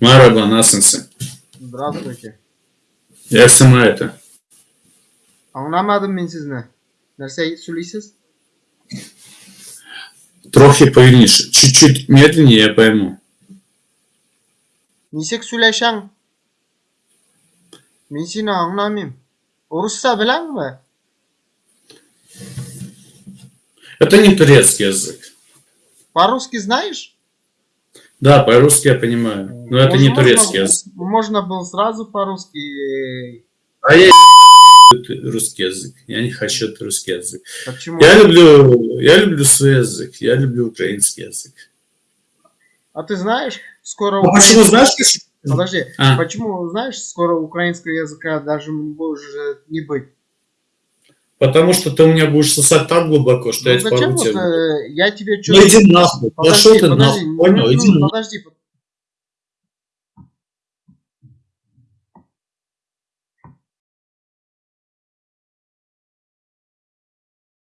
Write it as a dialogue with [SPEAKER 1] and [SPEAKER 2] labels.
[SPEAKER 1] Мараба, насынсы.
[SPEAKER 2] Здравствуйте.
[SPEAKER 1] Ясыма это.
[SPEAKER 2] Anlamadım ben sizni. Narsa söyleysiz?
[SPEAKER 1] Трохи повільніше. Чуть-чуть медленнее я пойму.
[SPEAKER 2] Nechek söylesang? Men seni anglamayman. Ruscha bilanmi?
[SPEAKER 1] Это не турецкий язык.
[SPEAKER 2] По-русски знаешь?
[SPEAKER 1] Да, по-русски я понимаю. Но это не турецкий язык.
[SPEAKER 2] Можно было сразу по-русски.
[SPEAKER 1] А я русский язык. Я не хочу этот русский язык.
[SPEAKER 2] Почему?
[SPEAKER 1] Я люблю, я люблю свой язык. Я люблю украинский язык.
[SPEAKER 2] А ты знаешь, скоро...
[SPEAKER 1] Ну, почему, знаешь,
[SPEAKER 2] Подожди,
[SPEAKER 1] А.
[SPEAKER 2] почему, знаешь, скоро украинского языка даже может не быть?
[SPEAKER 1] Потому что ты у меня будешь сосать так глубоко, что
[SPEAKER 2] Ну
[SPEAKER 1] я
[SPEAKER 2] зачем
[SPEAKER 1] порву тебя.
[SPEAKER 2] я тебе
[SPEAKER 1] Ну иди нахуй.
[SPEAKER 2] Подожди,
[SPEAKER 1] Пошел ты
[SPEAKER 2] подожди,
[SPEAKER 1] нахуй.
[SPEAKER 2] ну,
[SPEAKER 1] Понял?
[SPEAKER 2] ну,
[SPEAKER 1] Иди нахуй.
[SPEAKER 2] подожди,